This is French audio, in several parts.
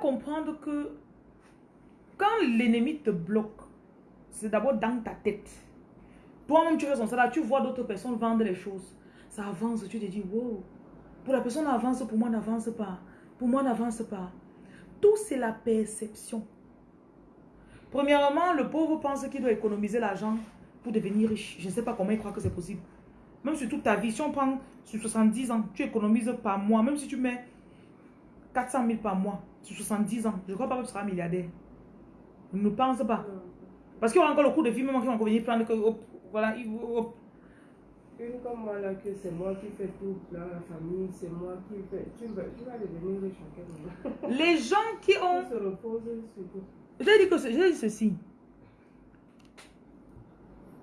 comprendre que quand l'ennemi te bloque, c'est d'abord dans ta tête. Toi-même, tu fais son salaire, tu vois d'autres personnes vendre les choses. Ça avance, tu te dis, wow. Pour la personne avance, pour moi n'avance pas. Pour moi n'avance pas. Tout, c'est la perception. Premièrement, le pauvre pense qu'il doit économiser l'argent pour devenir riche. Je ne sais pas comment il croit que c'est possible. Même sur toute ta vie, si on prend sur 70 ans, tu économises par mois, même si tu mets 400 000 par mois 70 ans, je crois pas que tu seras milliardaire. Ne pense pas. Parce qu'il y aura encore le coût de vie, même qui va venir prendre que, voilà, hop. Une comme moi là, que c'est moi qui fais tout, là, la famille, c'est moi qui fais. Tu vas, tu vas devenir riche en Les gens qui ont. On se sur dit, que, je dit ceci.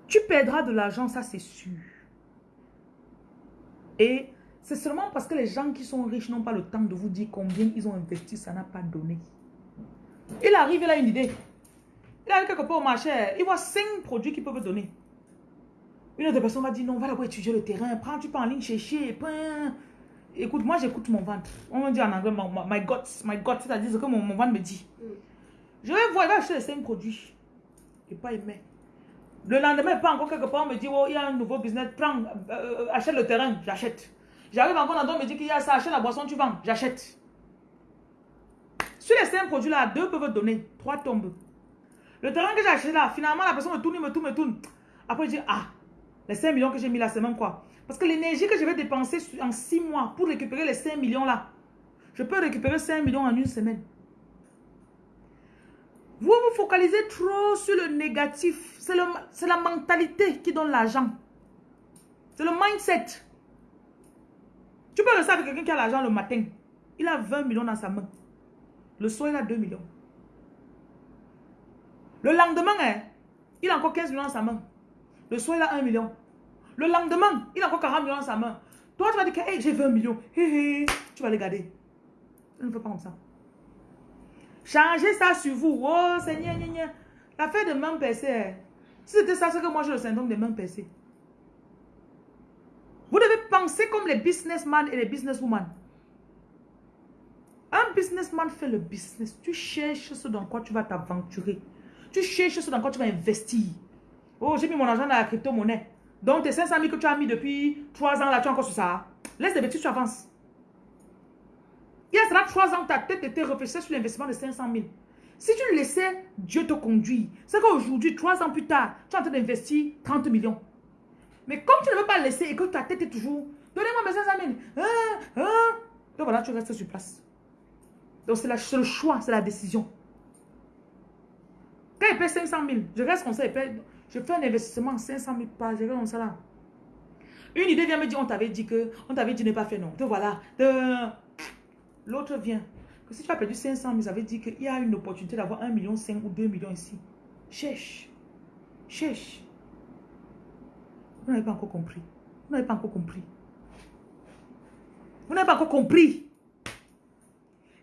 Tu perdras de l'argent, ça c'est sûr. Et c'est seulement parce que les gens qui sont riches n'ont pas le temps de vous dire combien ils ont investi, ça n'a pas donné. Il arrive, il a une idée. Il arrive quelque part au marché, il voit cinq produits qu'il peut donner. Une autre personne va dire non, va d'abord étudier le terrain, prends, tu peux en ligne chercher. Écoute, moi j'écoute mon ventre. On me dit en anglais, my, guts, my guts, c'est-à-dire ce que mon, ventre me dit. Je vais voir, il va acheter les cinq produits. Il pas aimé. Le lendemain, pas encore quelque part, on me dit, oh, il y a un nouveau business, prends, euh, euh, achète le terrain, j'achète. J'arrive encore dans on me dit qu'il y a ça, achète la boisson, tu vends, j'achète. Sur les cinq produits-là, deux peuvent donner, trois tombent. Le terrain que j'ai acheté là, finalement, la personne me tourne, me tourne, me tourne. Après, je dis, ah, les 5 millions que j'ai mis là, c'est même quoi? Parce que l'énergie que je vais dépenser en 6 mois pour récupérer les 5 millions là, je peux récupérer 5 millions en une semaine. Vous vous focalisez trop sur le négatif. C'est la mentalité qui donne l'argent. C'est le mindset. Tu peux le savoir quelqu'un qui a l'argent le matin. Il a 20 millions dans sa main. Le soir, il a 2 millions. Le lendemain, hein, il a encore 15 millions dans sa main. Le soir, il a 1 million. Le lendemain, il a encore 40 millions dans sa main. Toi, tu vas dire que hey, j'ai 20 millions. tu vas les garder. Il ne fait pas comme ça. Changez ça sur vous. Oh, Seigneur, l'affaire de main percée. Hein. Si c'était ça, c'est que moi j'ai le syndrome de main percée. Penser comme les businessmen et les businesswomen. Un businessman fait le business. Tu cherches ce dans quoi tu vas t'aventurer. Tu cherches ce dans quoi tu vas investir. Oh, j'ai mis mon argent dans la crypto-monnaie. Donc, tes 500 000 que tu as mis depuis 3 ans, là, tu es encore sur ça. Laisse les bêtises, tu avances. Il y a cela 3 ans, ta tête était réfléchie sur l'investissement de 500 000. Si tu laissais Dieu te conduire, c'est qu'aujourd'hui, 3 ans plus tard, tu es en train d'investir 30 millions. Mais comme tu ne veux pas laisser et que ta tête est toujours, donnez-moi mes 500 000. Hein, hein. Donc voilà, tu restes sur place. Donc c'est le choix, c'est la décision. Quand il paie 500 000, je reste comme ça, je fais un investissement 500 000 par, je reste comme ça là. Une idée vient me dire, on t'avait dit que, on t'avait dit ne pas faire non. Donc voilà. L'autre vient. Que si tu as perdu 500 000, ça veut dire qu'il y a une opportunité d'avoir 1 million 5 ou 2 millions ici. Cherche. Cherche. Vous n'avez pas encore compris. Vous n'avez pas encore compris. Vous n'avez pas encore compris.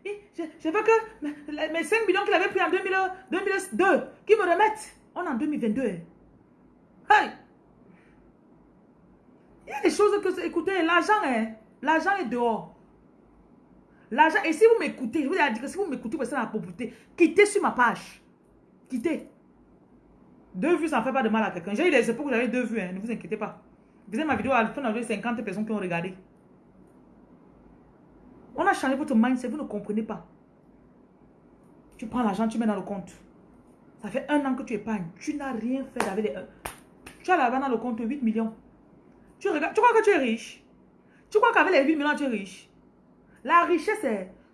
je, veux que mes 5 millions qu'il avait pris en 2002, qui me remettent. On est en 2022. Hein. Hey! Il y a des choses que, écoutez, l'argent, hein, l'argent est dehors. L'argent, et si vous m'écoutez, je vous ai dit que si vous m'écoutez, vous êtes dans la pauvreté, quittez sur ma page. Quittez. Deux vues, ça ne fait pas de mal à quelqu'un. J'ai eu des époques où j'avais deux vues, hein, ne vous inquiétez pas. Vous avez ma vidéo, à la fin, 50 personnes qui ont regardé. On a changé votre mindset, vous ne comprenez pas. Tu prends l'argent, tu mets dans le compte. Ça fait un an que tu épargnes. Tu n'as rien fait les... Tu as l'argent dans le compte 8 millions. Tu, regardes, tu crois que tu es riche? Tu crois qu'avec les 8 millions, tu es riche? La richesse,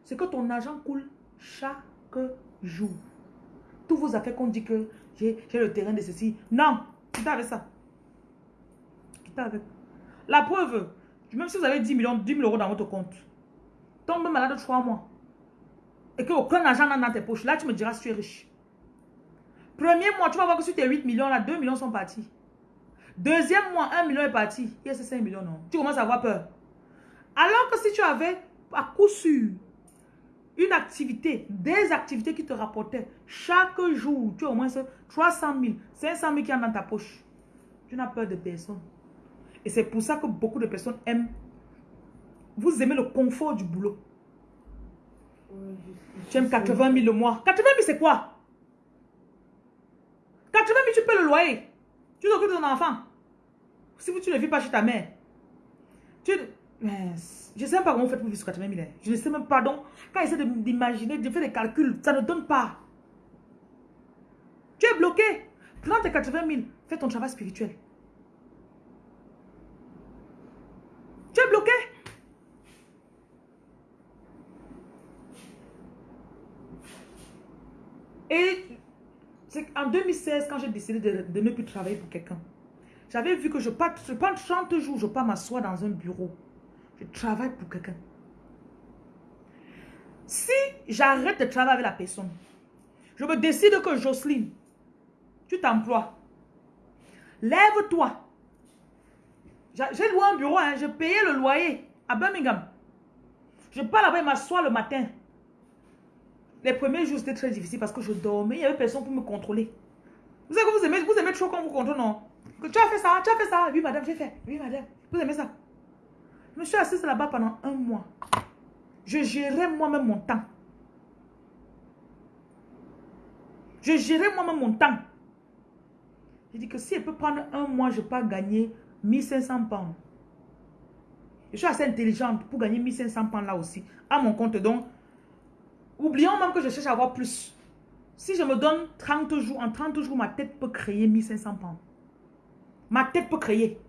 c'est que ton argent coule chaque jour. Tous vos affaires qu'on dit que j'ai le terrain de ceci. Non, quitte avec ça. Quitte avec. La preuve, même si vous avez 10 millions, 10 000 euros dans votre compte, tombe malade 3 mois, et que aucun argent n'a dans tes poches, là tu me diras si tu es riche. Premier mois, tu vas voir que sur tes 8 millions, là, 2 millions sont partis. Deuxième mois, 1 million est parti. Il y a ces 5 millions, non. Tu commences à avoir peur. Alors que si tu avais à coup sûr une activité, des activités qui te rapportaient chaque jour, tu as au moins 300 000, 500 000 qui sont dans ta poche. Tu n'as peur de personne. Et c'est pour ça que beaucoup de personnes aiment. Vous aimez le confort du boulot. Juste- Tu aimes 80 000 le mois. 80 000, c'est quoi? 80 000, tu peux le loyer. Tu t'occupes de ton enfant. Si tu ne vis pas chez ta mère. Tu... Je ne sais même pas comment vous faites pour vivre sur 80 000. hein. Je ne sais même pas. Donc, quand j'essaie d'imaginer, de faire des calculs, ça ne donne pas. Tu es bloqué. Prends tes 80 000. Fais ton travail spirituel. Tu es bloqué. Et c'est en 2016, quand j'ai décidé de, ne plus travailler pour quelqu'un, j'avais vu que je pars, je pars 30 jours, je pars m'asseoir dans un bureau. Je travaille pour quelqu'un. Si j'arrête de travailler avec la personne, je me décide que Jocelyne, tu t'emploies. Lève-toi. J'ai j'ai loué un bureau, hein, je payais le loyer à Birmingham. Je pars là-bas et m'assois le matin. Les premiers jours, c'était très difficile parce que je dormais, il n'y avait personne pour me contrôler. Vous savez que vous aimez, vous aimez trop quand vous contrôle, non? Tu as fait ça, tu as fait ça. Oui, madame, j'ai fait. Oui, madame. Vous aimez ça? Je me suis assise là-bas pendant un mois. Je gérais moi-même mon temps. Je gérais moi-même mon temps. J'ai dit que si elle peut prendre un mois, je peux gagner 1500 pounds. Je suis assez intelligente pour gagner 1500 pounds là aussi. À mon compte, donc, oublions même que je cherche à avoir plus. Si je me donne 30 jours, en 30 jours, ma tête peut créer 1500 pounds. Ma tête peut créer.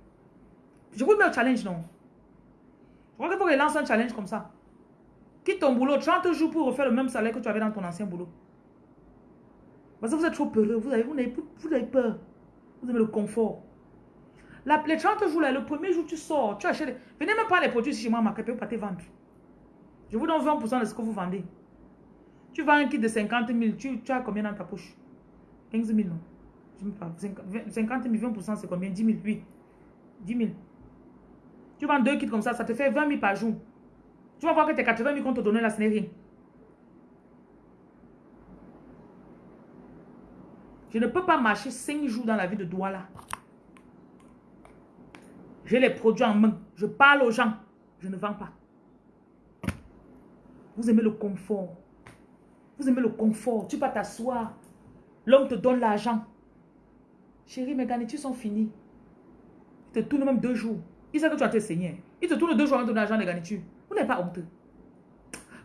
Je vous mets au challenge, non? Je crois qu'il faut que je lance un challenge comme ça. Quitte ton boulot 30 jours pour refaire le même salaire que tu avais dans ton ancien boulot. Parce que vous êtes trop peureux. Vous avez, vous vous avez peur. Vous aimez le confort. La, les 30 jours là, le premier jour tu sors, tu achètes. Venez même pas les produits chez moi, ma vous pas te vendre. Je vous donne 20% de ce que vous vendez. Tu vends un kit de 50 000, tu, tu as combien dans ta poche? 15 000, non Je ne sais pas. 50 000, 20%, c'est combien? 10 000, oui. 10 000. Tu vends deux kits comme ça, ça te fait 20 000 par jour. Tu vas voir que tes 80 000 qu'on te donnait là, ce n'est rien. Je ne peux pas marcher 5 jours dans la vie de Douala. J'ai les produits en main. Je parle aux gens. Je ne vends pas. Vous aimez le confort. Vous aimez le confort. Tu vas t'asseoir. L'homme te donne l'argent. Chérie, mes garnitures sont finies. Il te tourne même deux jours. Il sait que tu as te saigner. Il te tourne deux jours de donner l'argent des garnitures. Vous n'êtes pas honteux.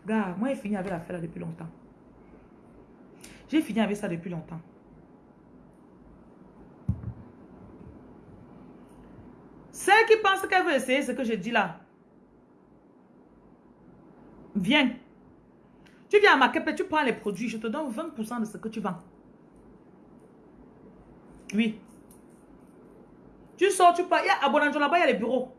Gars, moi j'ai fini avec l'affaire depuis longtemps. J'ai fini avec ça depuis longtemps. Celle qui pense qu'elle veut essayer ce que je dis là, viens. Tu viens à ma tu prends les produits, je te donne 20% de ce que tu vends. Oui. Tu sors, tu pars. Il y a à Bonanjo là-bas, il y a les bureaux.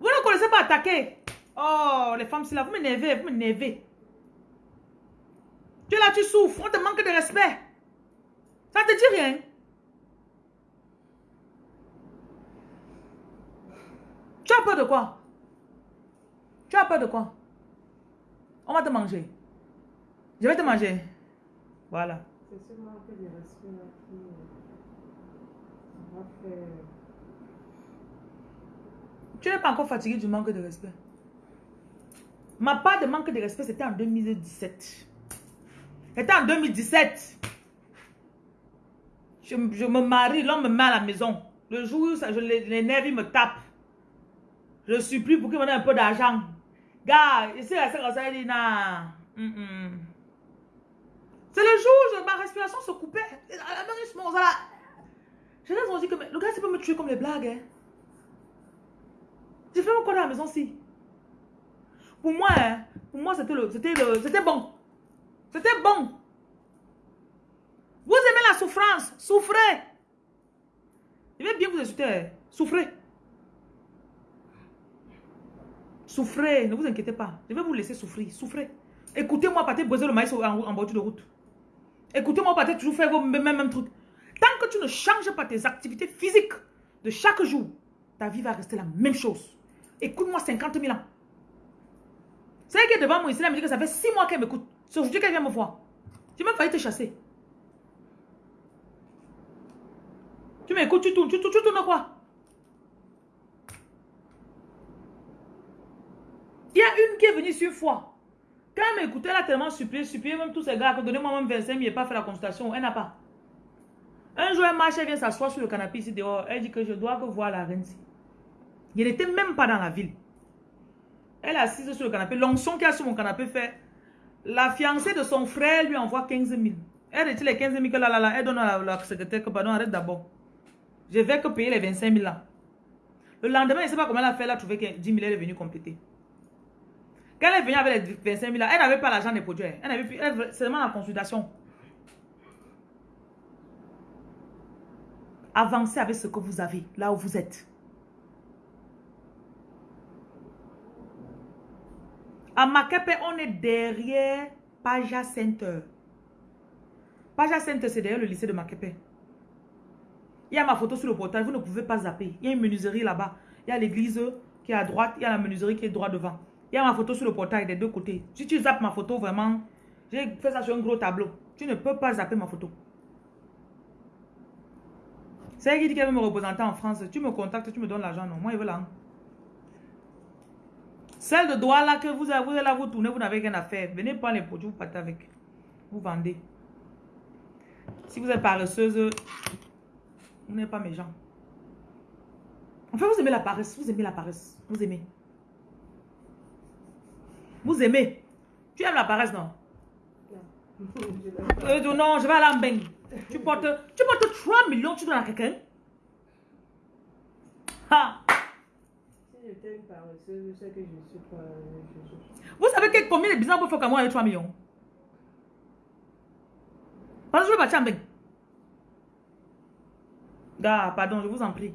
Vous ne connaissez pas attaquer. Oh, les femmes, c'est là, vous m'énervez, vous m'énervez. Tu es là, tu souffres, on te manque de respect. Ça te dit rien. Tu as peur de quoi? Tu as peur de quoi? On va te manger. Je vais te manger. Voilà. C'est ce manque de respect là qui euh, va faire. Tu n'es pas encore fatigué du manque de respect. Ma part de manque de respect, c'était en 2017. C'était en 2017. Je, je me marie, l'homme me met à la maison. Le jour où ça, je, nerfs, ils me tapent. Je supplie pour qu'il me donne un peu d'argent. Gars, ici, la sœur, ça dit. Mm, mm. C'est le jour où ma respiration se coupait. Je me- voilà. Je les ai dit que le gars, il peut me tuer comme les blagues. Hein. J'ai fait mon corps à la maison si. Pour moi, hein, pour moi, c'était le, c'était le, c'était bon. C'était bon. Vous aimez la souffrance, souffrez. Je vais bien vous insulter. hein. Souffrez. Souffrez, ne vous inquiétez pas. Je vais vous laisser souffrir. Souffrez. Écoutez-moi partir briser le maïs en, en bordure de route. Écoutez-moi partir toujours faire vos mêmes, mêmes trucs. Tant que tu ne changes pas tes activités physiques de chaque jour, ta vie va rester la même chose. Écoute-moi 50 000 ans. C'est qui est devant moi ici, elle me dit que ça fait 6 mois qu'elle m'écoute. C'est aujourd'hui qu'elle vient me voir. J'ai même failli te chasser. Tu m'écoutes, tu tournes, tu tournes, tu tournes quoi? Il y a une qui est venue ici une fois. Quand elle m'écoutait, elle a tellement supplié, supplié même tous ces gars que donnez-moi même 25 000 et pas fait la consultation. Elle n'a pas. Un jour, elle marche, elle vient s'asseoir sur le canapé ici dehors. Elle dit que je dois voir la reine. Il n'était même pas dans la ville. Elle est assise sur le canapé. L'onction qui a sur mon canapé fait. La fiancée de son frère lui envoie 15 000. Elle retire les 15 000 que là, là, là, elle donne à la, secrétaire que, pardon, arrête d'abord. Je vais que payer les 25 000 là. Le lendemain, je ne sais pas comment elle a fait, elle a trouvé que 10 000, elle est venue compléter. Quand elle est venue avec les 25 000 là, elle n'avait pas l'argent des produits. Elle avait elle, seulement la consultation. Avancez avec ce que vous avez, là où vous êtes. À Makepe, on est derrière Paja Center. Paja Center, c'est derrière le lycée de Makepe. Il y a ma photo sur le portail, vous ne pouvez pas zapper. Il y a une menuiserie là-bas. Il y a l'église qui est à droite, il y a la menuiserie qui est droit devant. Il y a ma photo sur le portail des deux côtés. Si tu zappes ma photo, vraiment, j'ai fait ça sur un gros tableau. Tu ne peux pas zapper ma photo. C'est elle qui dit qu'elle veut me représenter en France. Tu me contactes, tu me donnes l'argent. Non, moi, je veux là. Celle de droit là que vous avez, vous là, vous tournez, vous n'avez rien à faire. Venez prendre les produits, vous partez avec. Vous vendez. Si vous êtes paresseuse, vous n'êtes pas méchant. En fait, vous aimez la paresse. Vous aimez la paresse. Vous aimez. Vous aimez. Tu aimes la paresse, non? Non. Euh, non, je vais aller en bain. Tu portes, tu portes 3 millions, tu donnes à quelqu'un? Ha! Vous savez que combien de business pour faire comme moi avec 3 millions? Parce que je vais partir en bain. Gars, pardon, je vous en prie.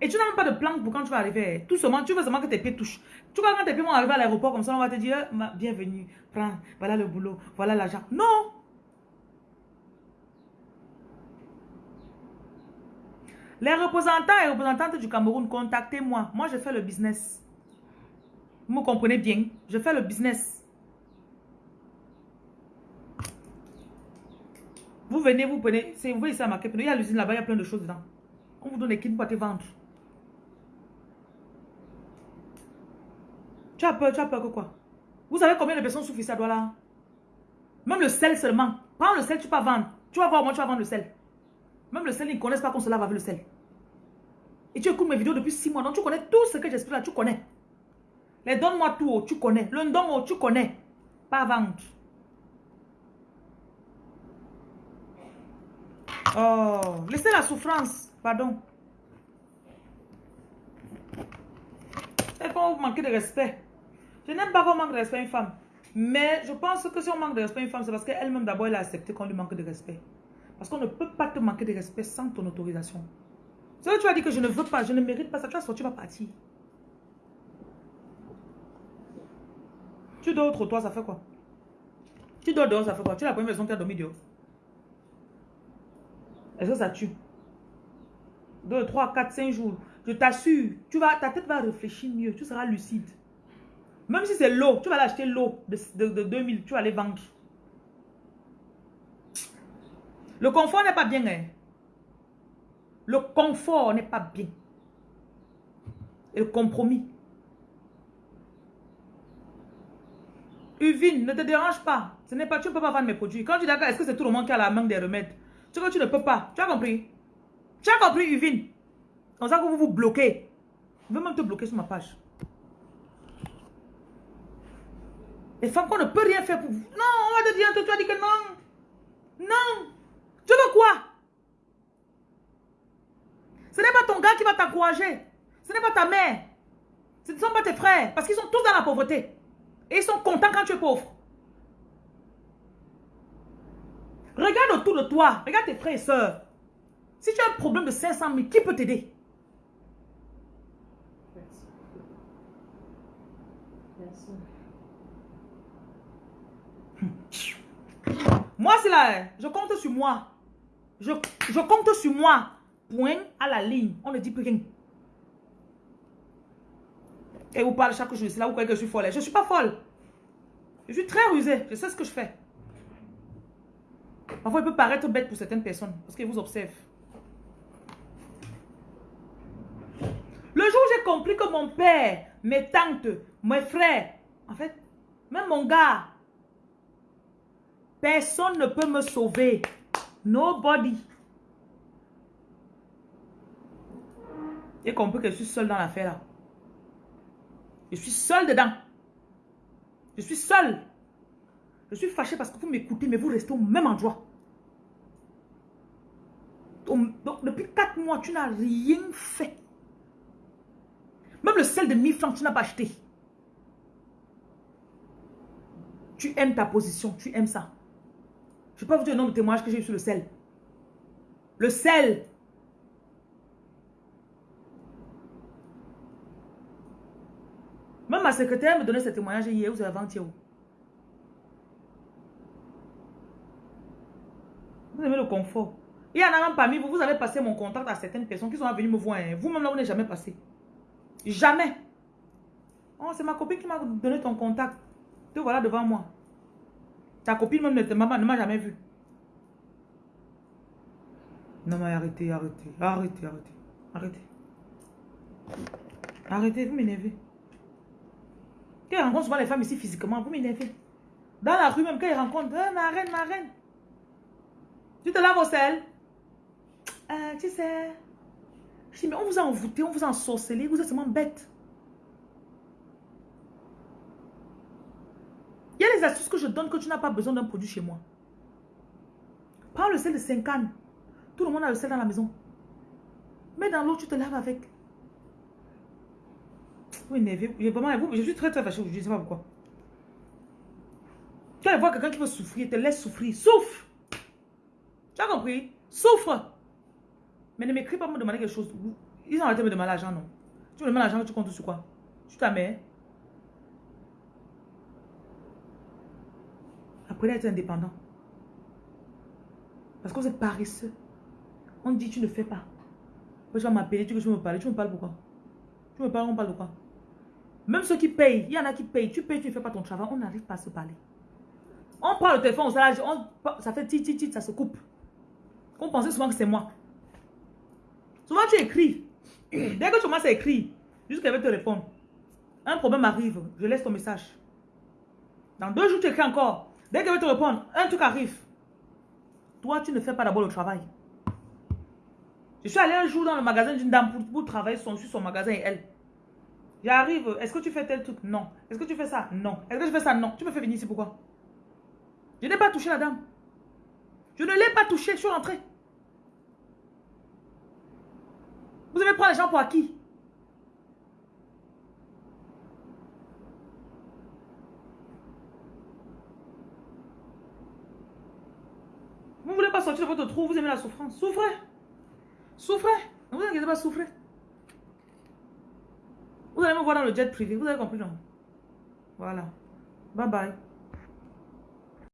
Et tu n'as même pas de plan pour quand tu vas arriver. Tout seulement, tu veux seulement que tes pieds touchent. Tu vois, quand tes pieds vont arriver à l'aéroport, comme ça, on va te dire, bienvenue, prends, voilà le boulot, voilà l'argent. Non! Les représentants et représentantes du Cameroun, contactez-moi. Moi, je fais le business. Vous me comprenez bien? Je fais le business. Vous venez, vous prenez, vous voyez ça, ma il y a l'usine là-bas, il y a plein de choses dedans. On vous donne des kits pour te vendre. Tu as peur, tu as peur que quoi? Vous savez combien de personnes souffrent ça doit là Même le sel seulement. Prends le sel, tu peux vendre. Tu vas voir moi tu vas vendre le sel. Même le sel, ils ne connaissent pas qu'on se lave avec le sel. Et tu écoutes mes vidéos depuis 6 mois, donc tu connais tout ce que j'explique là, tu connais. Les donne-moi tout, tu connais. Le don, tu connais. Pas vendre. Oh, laissez la souffrance. Pardon. C'est quand vous manquez de respect. Je n'aime pas qu'on manque de respect à une femme. Mais je pense que si on manque de respect à une femme, c'est parce qu'elle-même d'abord, elle a accepté qu'on lui manque de respect. Parce qu'on ne peut pas te manquer de respect sans ton autorisation. C'est que tu as dit que je ne veux pas, je ne mérite pas ça. Tu vas sortir, tu vas partir. Tu dors au trottoir, ça fait quoi? Tu dors dehors, ça fait quoi? Tu es la première personne qui a dormi dehors. Est-ce que ça tue? 2, 3, 4, 5 jours. Je t'assure, ta tête va réfléchir mieux. Tu seras lucide. Même si c'est l'eau, tu vas l'acheter l'eau de, de, 2000, tu vas aller vendre. Le confort n'est pas bien. Hein? Le confort n'est pas bien. Et le compromis. Uvine, ne te dérange pas. Ce n'est pas, tu ne peux pas vendre mes produits. Quand tu dis d'accord, est-ce que c'est tout le monde qui a la main des remèdes? Tu que tu ne peux pas. Tu as compris? Tu as compris, Uvine? Comme ça que vous vous bloquez. Je vais même te bloquer sur ma page. Les femmes qu'on ne peut rien faire pour vous. Non, on va te dire, tu as dit que non. Non. Tu veux quoi? Ce n'est pas ton gars qui va t'encourager. Ce n'est pas ta mère. Ce ne sont pas tes frères. Parce qu'ils sont tous dans la pauvreté. Et ils sont contents quand tu es pauvre. Regarde autour de toi. Regarde tes frères et soeurs. Si tu as un problème de 500 000, qui peut t'aider? Moi, c'est là. Je compte sur moi. Je, je compte sur moi. Point à la ligne. On ne dit plus rien. Et vous parlez chaque jour. C'est là où vous croyez que je suis folle. Je ne suis pas folle. Je suis très rusée. Je sais ce que je fais. Parfois, il peut paraître bête pour certaines personnes. Parce qu'ils vous observent. Le jour où j'ai compris que mon père, mes tantes, mes frères, en fait, même mon gars, Personne ne peut me sauver. Nobody. Et compris que je suis seule dans l'affaire là. Je suis seule dedans. Je suis seule. Je suis fâchée parce que vous m'écoutez, mais vous restez au même endroit. Donc, depuis 4 mois, tu n'as rien fait. Même le sel de 1000 francs, tu n'as pas acheté. Tu aimes ta position, tu aimes ça. Je ne vais pas vous dire le nombre de témoignages que j'ai eu sur le sel. Le sel. Même ma secrétaire me donnait ce témoignage hier ou avant-hier. Vous aimez le confort. Il y en a même parmi vous, vous avez passé mon contact à certaines personnes qui sont venues me voir. Hein. Vous-même là, vous n'êtes jamais passé. Jamais. Oh, c'est ma copine qui m'a donné ton contact. Te voilà devant moi. Ta copine même ne m'a jamais vu. Non, mais arrêtez, arrêtez, arrêtez, arrêtez, arrêtez. Arrêtez, vous m'énervez. Quand rencontre souvent les femmes ici physiquement, vous m'énervez. Dans la rue même, quand ils rencontrent, ma reine, ma reine. Tu te laves au sel euh, Tu sais. Je dis, mais on vous a envoûté, on vous a ensorcelé, vous êtes seulement bête. Il y a des astuces que je donne que tu n'as pas besoin d'un produit chez moi. Prends le sel de 5 ans. Tout le monde a le sel dans la maison. Mets dans l'eau, tu te laves avec. Oui, vraiment, je suis très très fâchée, je ne sais pas pourquoi. Tu vois quelqu'un qui veut souffrir, te laisse souffrir. Souffre! Tu as compris? Souffre! Mais ne m'écris pas pour me demander quelque chose. Ils ont arrêté de me demander l'argent, non? Tu me demandes l'argent, tu comptes sur quoi? Tu ta mère? Apprenez à être indépendant. Parce que vous êtes paresseux. On dit tu ne fais pas. Tu vas m'appeler, tu veux que je me parle. Tu me parles pourquoi Tu me parles, on parle de quoi? Même ceux qui payent, il y en a qui payent. Tu payes, tu ne fais pas ton travail, on n'arrive pas à se parler. On prend le téléphone, on, ça fait tit, tit, tit, ça se coupe. On pensait souvent que c'est moi. Souvent tu écris. Dès que tu commences à écrire, juste qu'elle te répondre. Un problème arrive, je laisse ton message. Dans deux jours, tu écris encore. Dès qu'elle va te répondre, un truc arrive. Toi, tu ne fais pas d'abord le travail. Je suis allé un jour dans le magasin d'une dame pour, travailler sur son magasin et elle. J'arrive, est-ce que tu fais tel truc? Non. Est-ce que tu fais ça? Non. Est-ce que je fais ça? Non. Tu me fais venir ici, pourquoi? Je n'ai pas touché la dame. Je ne l'ai pas touché, je suis rentrée. Vous allez prendre les gens pour acquis. Vous ne voulez pas sortir de votre trou, vous aimez la souffrance. Souffrez. Souffrez. Ne vous inquiétez pas, souffrez. Vous allez me voir dans le jet privé. Vous avez compris, non? Voilà. Bye bye.